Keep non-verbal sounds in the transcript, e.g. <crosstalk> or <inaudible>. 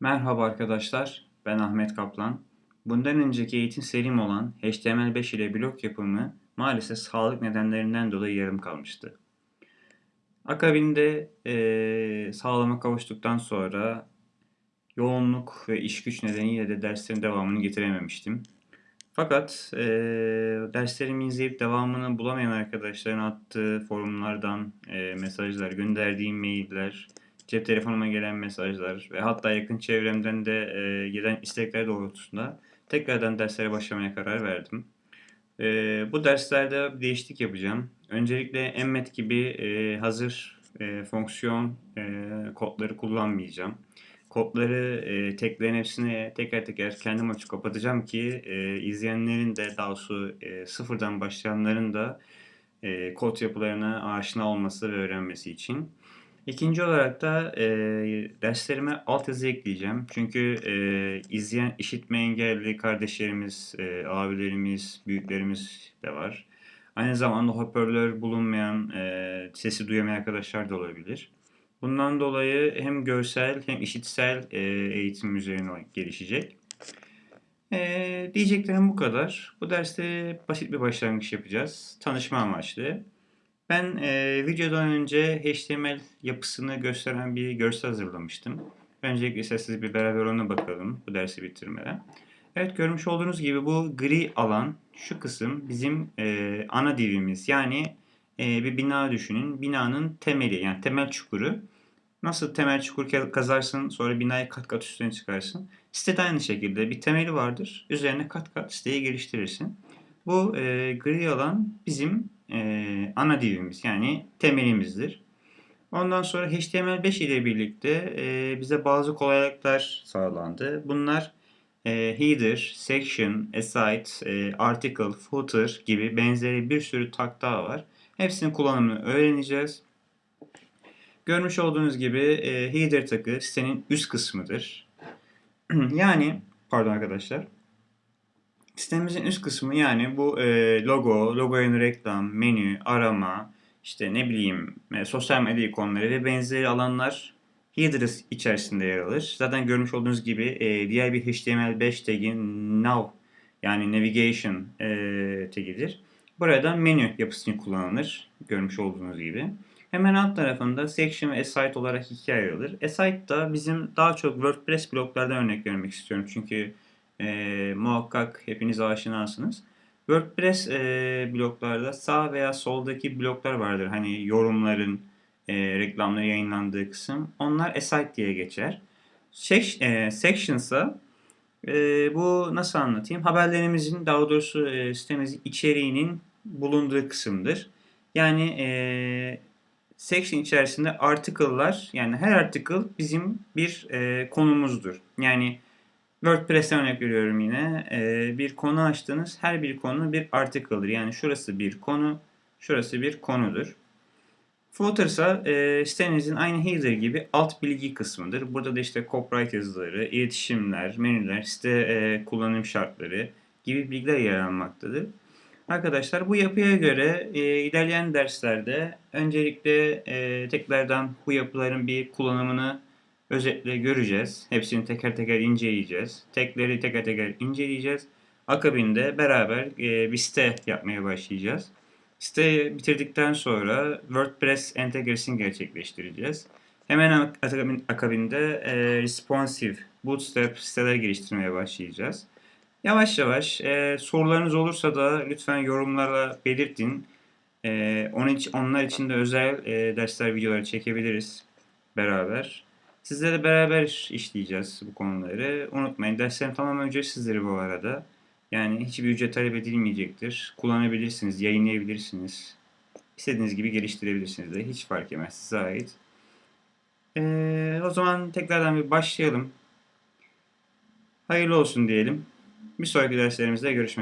Merhaba arkadaşlar, ben Ahmet Kaplan. Bundan önceki eğitim serim olan HTML5 ile blog yapımı maalesef sağlık nedenlerinden dolayı yarım kalmıştı. Akabinde e, sağlama kavuştuktan sonra yoğunluk ve iş güç nedeniyle de derslerin devamını getirememiştim. Fakat e, derslerimi izleyip devamını bulamayan arkadaşların attığı forumlardan e, mesajlar, gönderdiğim mailler, cep telefonuma gelen mesajlar ve hatta yakın çevremden de e, gelen istekler doğrultusunda tekrardan derslere başlamaya karar verdim. E, bu derslerde bir değişiklik yapacağım. Öncelikle Emmet gibi e, hazır e, fonksiyon e, kodları kullanmayacağım. Kodları e, teklerin hepsini teker teker kendim açıp kapatacağım ki e, izleyenlerin de daha doğrusu e, sıfırdan başlayanların da e, kod yapılarına aşina olması ve öğrenmesi için. İkinci olarak da e, derslerime altyazı ekleyeceğim. Çünkü e, izleyen işitme engelli kardeşlerimiz, e, abilerimiz, büyüklerimiz de var. Aynı zamanda hoparlör bulunmayan, e, sesi duyamayan arkadaşlar da olabilir. Bundan dolayı hem görsel hem işitsel e, eğitim üzerine gelişecek. E, diyeceklerim bu kadar. Bu derste basit bir başlangıç yapacağız. Tanışma amaçlı. Ben e, videodan önce HTML yapısını gösteren bir görsel hazırlamıştım. Öncelikle size bir beraber ona bakalım bu dersi bitirmeden. Evet görmüş olduğunuz gibi bu gri alan şu kısım bizim e, ana divimiz. Yani e, bir bina düşünün. Binanın temeli yani temel çukuru. Nasıl temel çukur kazarsın sonra binayı kat kat üstüne çıkarsın. Sitede aynı şekilde bir temeli vardır. Üzerine kat kat siteyi geliştirirsin. Bu e, gri alan bizim e, ana divimiz yani temelimizdir. Ondan sonra HTML5 ile birlikte e, bize bazı kolaylıklar sağlandı. Bunlar e, header, section, aside, e, article, footer gibi benzeri bir sürü tag daha var. Hepsinin kullanımını öğreneceğiz. Görmüş olduğunuz gibi e, header takı sitenin üst kısmıdır. <clears throat> yani pardon arkadaşlar. Sitemizin üst kısmı yani bu e, logo, logo reklam, menü, arama, işte ne bileyim e, sosyal medya ikonları ve benzeri alanlar header içerisinde yer alır. Zaten görmüş olduğunuz gibi e, diğer bir HTML5 tagi now yani navigation e, tagidir. Burada menü yapısını kullanılır. Görmüş olduğunuz gibi. Hemen alt tarafında section ve aside olarak ikiye ayrılır. Aside da bizim daha çok WordPress bloklardan örnek vermek istiyorum. Çünkü e, muhakkak hepiniz aşinasınız. WordPress e, bloklarda sağ veya soldaki bloklar vardır. Hani yorumların, e, reklamları yayınlandığı kısım. Onlar aside diye geçer. Sek, e, sectionsa e, bu nasıl anlatayım? Haberlerimizin daha doğrusu e, sitemizin içeriğinin bulunduğu kısımdır. Yani e, section içerisinde article'lar yani her article bizim bir e, konumuzdur. Yani WordPress'ten örnek veriyorum yine. Ee, bir konu açtınız. Her bir konu bir article'dır. Yani şurası bir konu, şurası bir konudur. Footer ise e, sitenizin aynı header gibi alt bilgi kısmıdır. Burada da işte copyright yazıları, iletişimler, menüler, site e, kullanım şartları gibi bilgiler yer almaktadır. Arkadaşlar bu yapıya göre e, ilerleyen derslerde öncelikle e, tekrardan bu yapıların bir kullanımını özetle göreceğiz. Hepsini teker teker inceleyeceğiz. Tekleri teker teker inceleyeceğiz. Akabinde beraber e, bir site yapmaya başlayacağız. Siteyi bitirdikten sonra WordPress entegresini gerçekleştireceğiz. Hemen akabinde e, responsive bootstrap siteler geliştirmeye başlayacağız. Yavaş yavaş e, sorularınız olursa da lütfen yorumlara belirtin. E, onun için, onlar için de özel e, dersler videoları çekebiliriz beraber. Sizlerle beraber işleyeceğiz bu konuları. Unutmayın derslerim tamamen ücretsizdir bu arada. Yani hiçbir ücret talep edilmeyecektir. Kullanabilirsiniz, yayınlayabilirsiniz. İstediğiniz gibi geliştirebilirsiniz de. Hiç fark etmez size ait. Ee, o zaman tekrardan bir başlayalım. Hayırlı olsun diyelim. Bir sonraki derslerimizde görüşmek üzere.